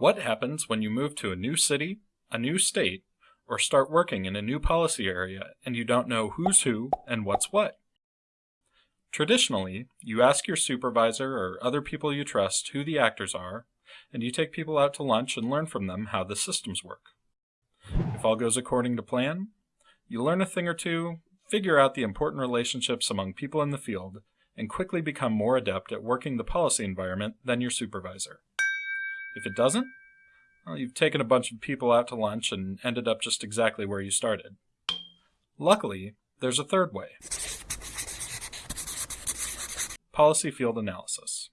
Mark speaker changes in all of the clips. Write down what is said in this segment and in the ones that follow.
Speaker 1: What happens when you move to a new city, a new state, or start working in a new policy area and you don't know who's who and what's what? Traditionally, you ask your supervisor or other people you trust who the actors are, and you take people out to lunch and learn from them how the systems work. If all goes according to plan, you learn a thing or two, figure out the important relationships among people in the field, and quickly become more adept at working the policy environment than your supervisor. If it doesn't, well, you've taken a bunch of people out to lunch and ended up just exactly where you started. Luckily, there's a third way. Policy Field Analysis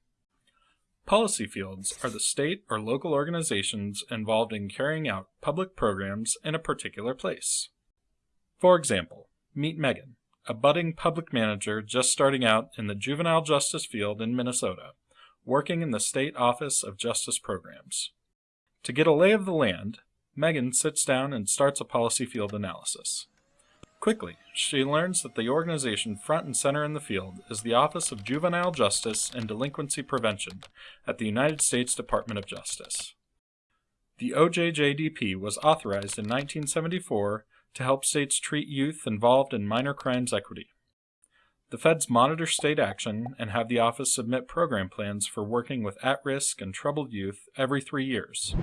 Speaker 1: Policy fields are the state or local organizations involved in carrying out public programs in a particular place. For example, meet Megan, a budding public manager just starting out in the juvenile justice field in Minnesota, working in the State Office of Justice Programs. To get a lay of the land, Megan sits down and starts a policy field analysis. Quickly, she learns that the organization front and center in the field is the Office of Juvenile Justice and Delinquency Prevention at the United States Department of Justice. The OJJDP was authorized in 1974 to help states treat youth involved in minor crimes equity. The feds monitor state action and have the office submit program plans for working with at-risk and troubled youth every three years.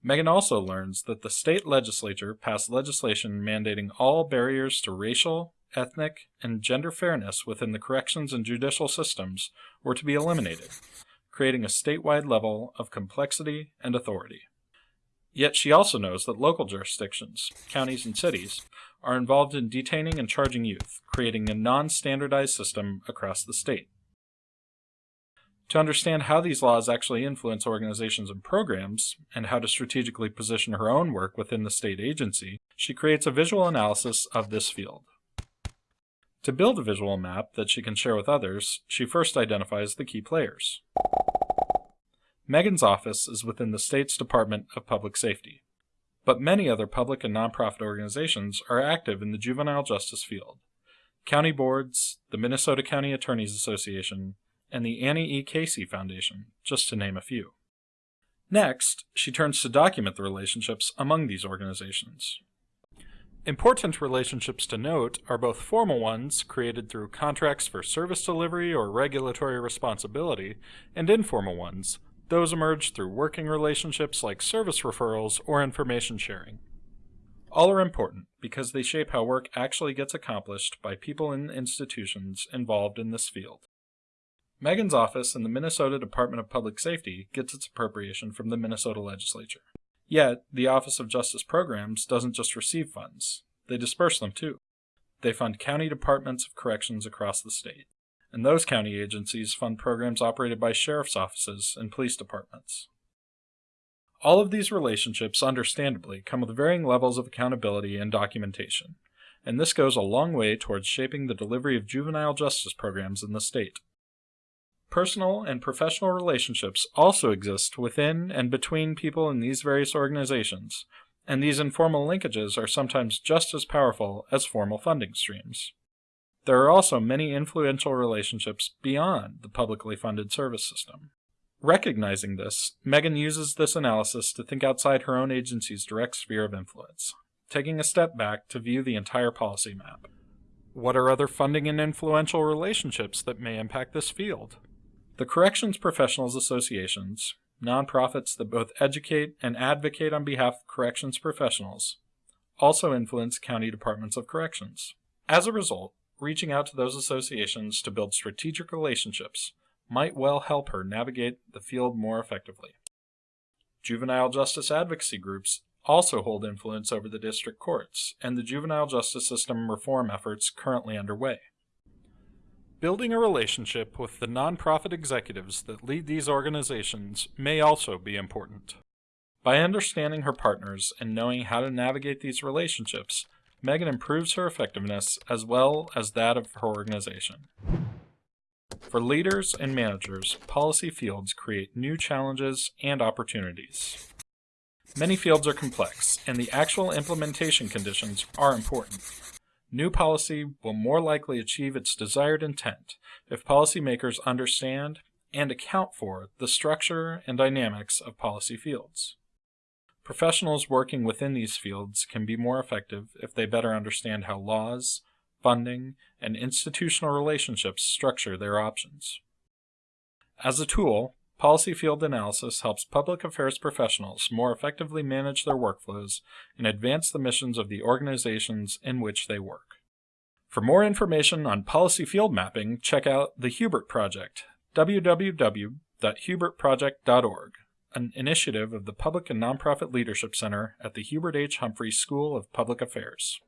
Speaker 1: Megan also learns that the state legislature passed legislation mandating all barriers to racial, ethnic, and gender fairness within the corrections and judicial systems were to be eliminated, creating a statewide level of complexity and authority. Yet she also knows that local jurisdictions, counties and cities, are involved in detaining and charging youth, creating a non-standardized system across the state. To understand how these laws actually influence organizations and programs, and how to strategically position her own work within the state agency, she creates a visual analysis of this field. To build a visual map that she can share with others, she first identifies the key players. Megan's office is within the state's Department of Public Safety, but many other public and nonprofit organizations are active in the juvenile justice field. County boards, the Minnesota County Attorneys Association, and the Annie E. Casey Foundation, just to name a few. Next, she turns to document the relationships among these organizations. Important relationships to note are both formal ones, created through contracts for service delivery or regulatory responsibility, and informal ones, those emerge through working relationships like service referrals or information sharing. All are important because they shape how work actually gets accomplished by people and institutions involved in this field. Megan's office in the Minnesota Department of Public Safety gets its appropriation from the Minnesota legislature. Yet, the Office of Justice Programs doesn't just receive funds, they disperse them too. They fund county departments of corrections across the state, and those county agencies fund programs operated by sheriff's offices and police departments. All of these relationships, understandably, come with varying levels of accountability and documentation, and this goes a long way towards shaping the delivery of juvenile justice programs in the state. Personal and professional relationships also exist within and between people in these various organizations, and these informal linkages are sometimes just as powerful as formal funding streams. There are also many influential relationships beyond the publicly funded service system. Recognizing this, Megan uses this analysis to think outside her own agency's direct sphere of influence, taking a step back to view the entire policy map. What are other funding and influential relationships that may impact this field? The Corrections Professionals Associations, nonprofits that both educate and advocate on behalf of corrections professionals, also influence county departments of corrections. As a result, reaching out to those associations to build strategic relationships might well help her navigate the field more effectively. Juvenile justice advocacy groups also hold influence over the district courts and the juvenile justice system reform efforts currently underway. Building a relationship with the nonprofit executives that lead these organizations may also be important. By understanding her partners and knowing how to navigate these relationships, Megan improves her effectiveness as well as that of her organization. For leaders and managers, policy fields create new challenges and opportunities. Many fields are complex, and the actual implementation conditions are important. New policy will more likely achieve its desired intent if policymakers understand and account for the structure and dynamics of policy fields. Professionals working within these fields can be more effective if they better understand how laws, funding, and institutional relationships structure their options. As a tool, policy field analysis helps public affairs professionals more effectively manage their workflows and advance the missions of the organizations in which they work. For more information on policy field mapping, check out the Hubert Project, www.hubertproject.org, an initiative of the Public and Nonprofit Leadership Center at the Hubert H. Humphrey School of Public Affairs.